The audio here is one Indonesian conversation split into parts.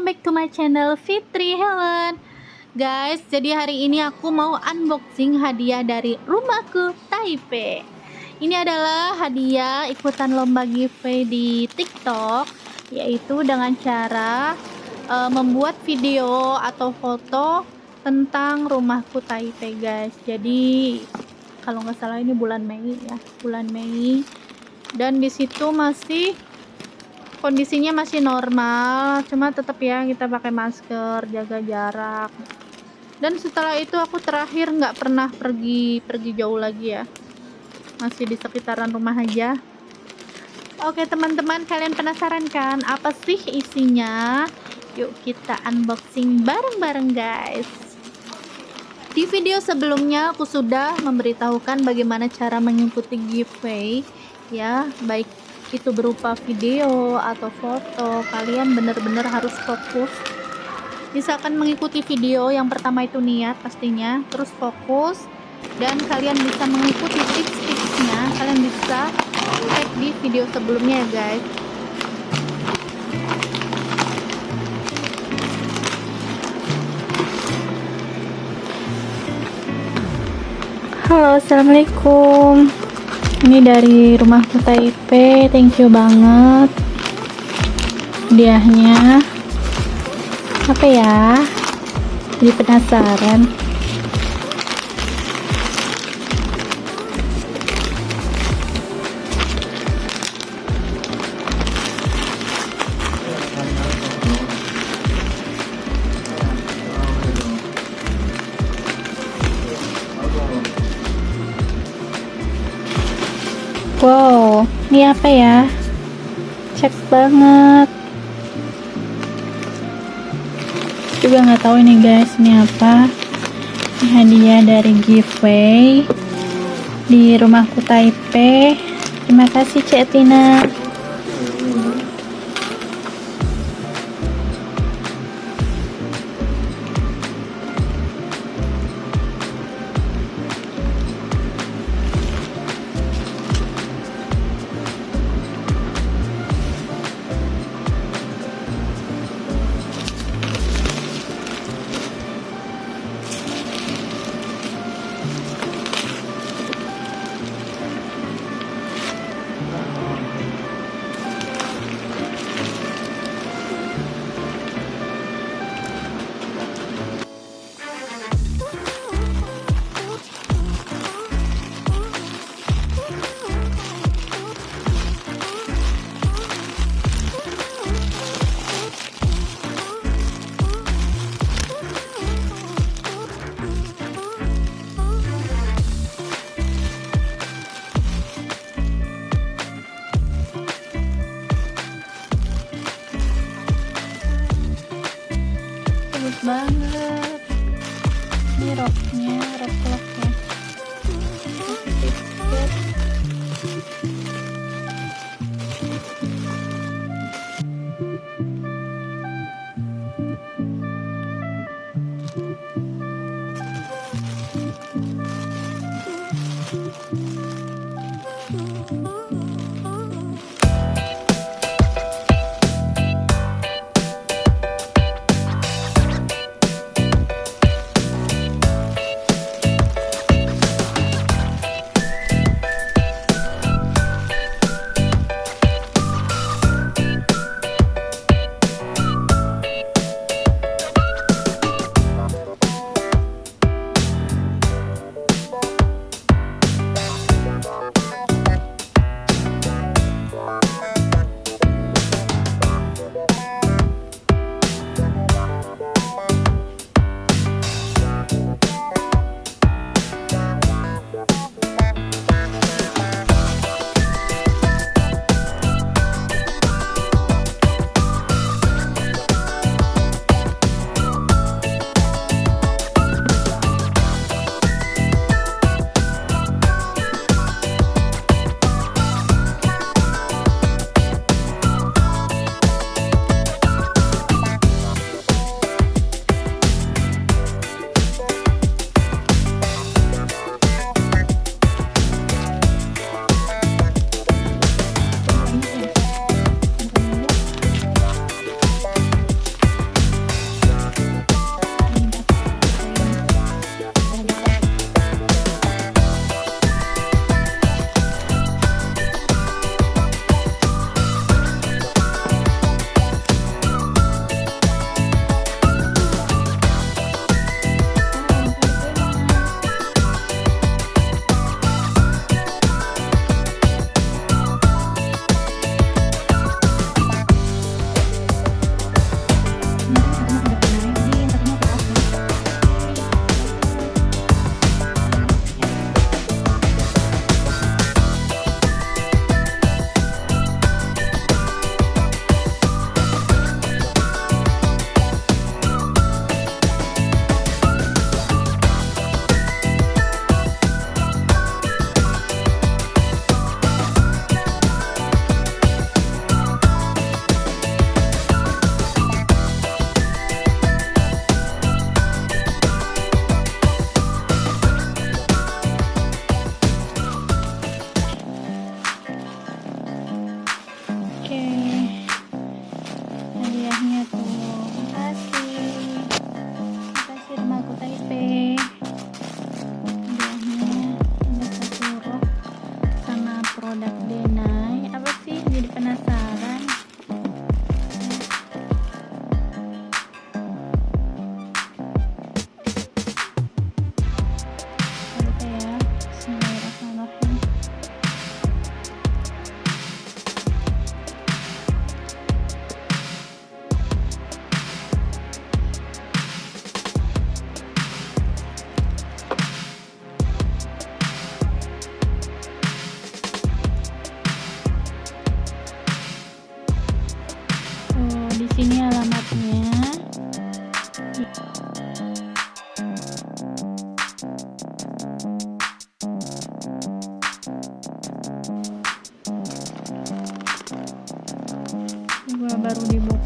welcome back to my channel Fitri Helen. Guys jadi hari ini aku mau unboxing hadiah dari rumahku Taipei ini adalah hadiah ikutan lomba giveaway di tiktok yaitu dengan cara uh, membuat video atau foto tentang rumahku Taipei guys. Jadi kalau nggak salah ini bulan Mei ya bulan Mei. Dan di situ masih kondisinya masih normal cuma tetap ya kita pakai masker jaga jarak. Dan setelah itu aku terakhir nggak pernah pergi pergi jauh lagi ya. Masih di sekitaran rumah aja. Oke teman-teman kalian penasaran kan apa sih isinya? Yuk kita unboxing bareng-bareng guys. Di video sebelumnya aku sudah memberitahukan bagaimana cara mengikuti giveaway ya. Baik itu berupa video atau foto kalian benar-benar harus fokus. Misalkan mengikuti video yang pertama itu niat pastinya terus fokus dan kalian bisa mengikuti tips-tipsnya. Kalian bisa cek di video sebelumnya ya guys. Halo assalamualaikum ini dari rumah Taipei thank you banget. Hadiahnya. Apa ya? Jadi penasaran Wow, ini apa ya? Cek banget. Juga nggak tahu ini guys, ini apa? Ini hadiah dari giveaway di rumahku Taipei. Terima kasih Cek Tina. Baru dibuka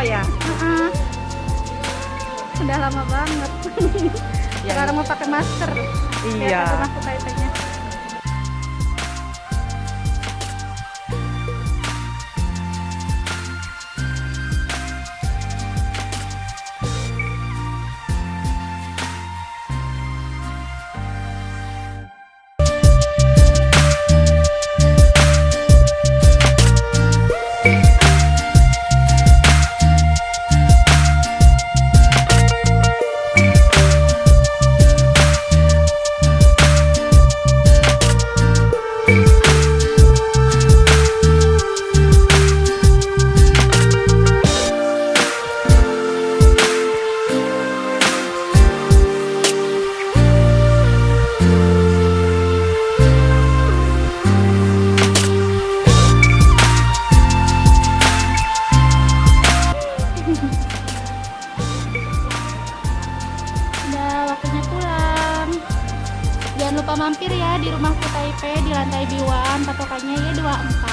apa ya? udah lama banget. Ya, sekarang mau pakai masker. Iya. Lihat aku jangan lupa mampir ya di rumahku Taipei di lantai Biwan patokannya ya 24